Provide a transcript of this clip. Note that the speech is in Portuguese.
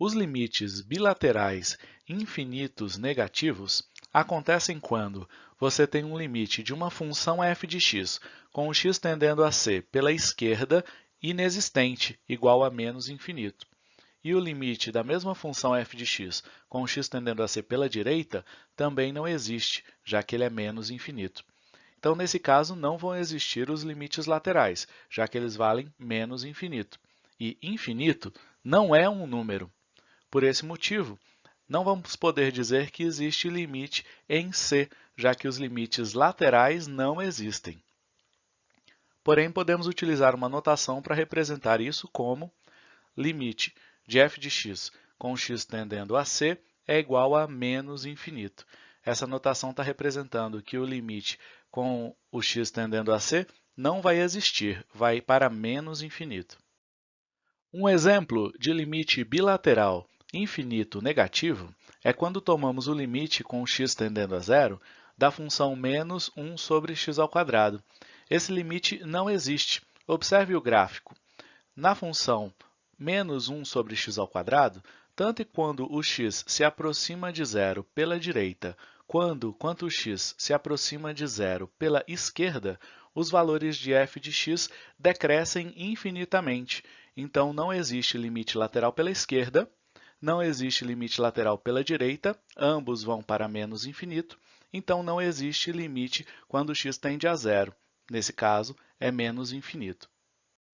Os limites bilaterais infinitos negativos acontecem quando você tem um limite de uma função f de x com o x tendendo a ser pela esquerda inexistente, igual a menos infinito. E o limite da mesma função f de x com o x tendendo a ser pela direita também não existe, já que ele é menos infinito. Então, nesse caso, não vão existir os limites laterais, já que eles valem menos infinito. E infinito não é um número. Por esse motivo, não vamos poder dizer que existe limite em C, já que os limites laterais não existem. Porém, podemos utilizar uma notação para representar isso como limite de f de x com x tendendo a c é igual a menos infinito. Essa notação está representando que o limite com o x tendendo a c não vai existir, vai para menos infinito. Um exemplo de limite bilateral infinito negativo é quando tomamos o limite com x tendendo a zero da função menos 1 sobre x ao quadrado. Esse limite não existe. Observe o gráfico. Na função menos 1 sobre x ao quadrado, tanto quando o x se aproxima de zero pela direita, quando quanto o x se aproxima de zero pela esquerda, os valores de f de x decrescem infinitamente. Então, não existe limite lateral pela esquerda não existe limite lateral pela direita, ambos vão para menos infinito, então não existe limite quando x tende a zero. Nesse caso, é menos infinito.